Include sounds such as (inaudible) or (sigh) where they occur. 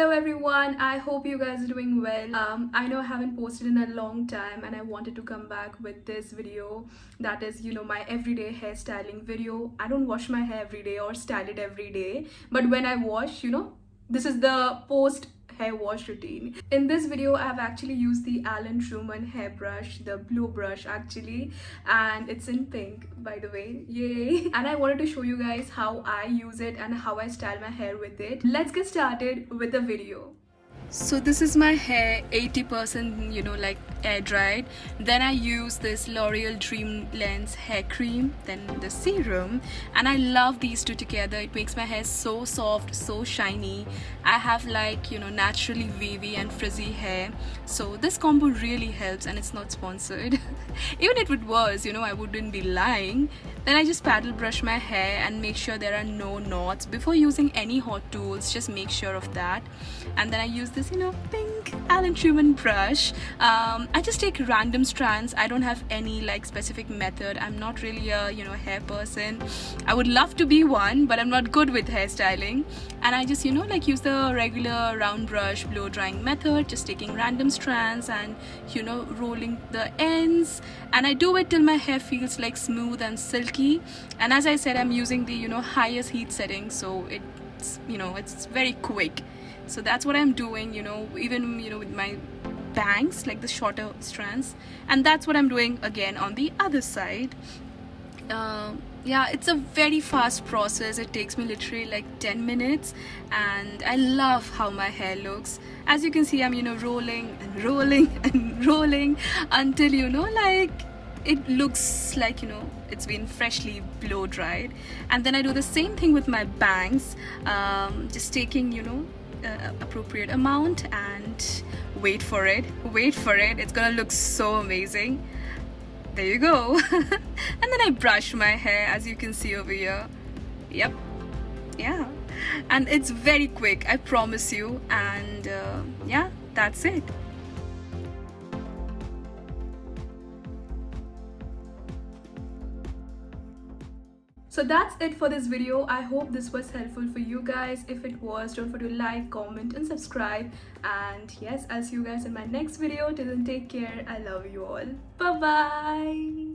everyone. I hope you guys are doing well. Um i know i haven't posted in a long time and i wanted to come back with this video. That is you know my everyday hairstyling video. I don't wash my hair every day or style it every day but when i wash you know this is the post hair wash routine. In this video, I've actually used the Alan Truman hairbrush, the blue brush actually, and it's in pink by the way, yay! (laughs) And I wanted to show you guys how I use it and how I style my hair with it. Let's get started with the video so this is my hair 80% you know like air dried. Then I use this L'Oreal Dream Lengths hair cream then the serum. And I love these two together. It makes my hair so soft so shiny. I have like you know naturally wavy and frizzy hair. So this combo really helps and it's not sponsored. (laughs) Even if it was you know I wouldn't be lying. Then I just paddle brush my hair and make sure there are no knots. Before using any hot tools just make sure of that. And then I use this you know pink Alan Truman brush. Um, I just take random strands. I don't have any like specific method. I'm not really a you know hair person. I would love to be one but I'm not good with hairstyling. And I just you know like use the regular round brush blow drying method just taking random strands and you know rolling the ends. And I do it till my hair feels like smooth and silky. And as I said I'm using the you know highest heat setting so it's you know it's very quick. So that's what I'm doing you know even you know with my bangs like the shorter strands. And that's what I'm doing again on the other side. Uh, yeah it's a very fast process. It takes me literally like 10 minutes. And I love how my hair looks. As you can see I'm you know rolling and rolling (laughs) and rolling until you know like it looks like you know it's been freshly blow dried. And then I do the same thing with my bangs um, just taking you know uh, appropriate amount and wait for it. Wait for it. It's gonna look so amazing. There you go. (laughs) And then I brush my hair as you can see over here. Yep. Yeah. And it's very quick I promise you. And uh, yeah that's it so that's it for this video. I hope this was helpful for you guys. If it was don't forget to like comment and subscribe. And yes i'll see you guys in my next video. Till then take care. I love you all. Bye bye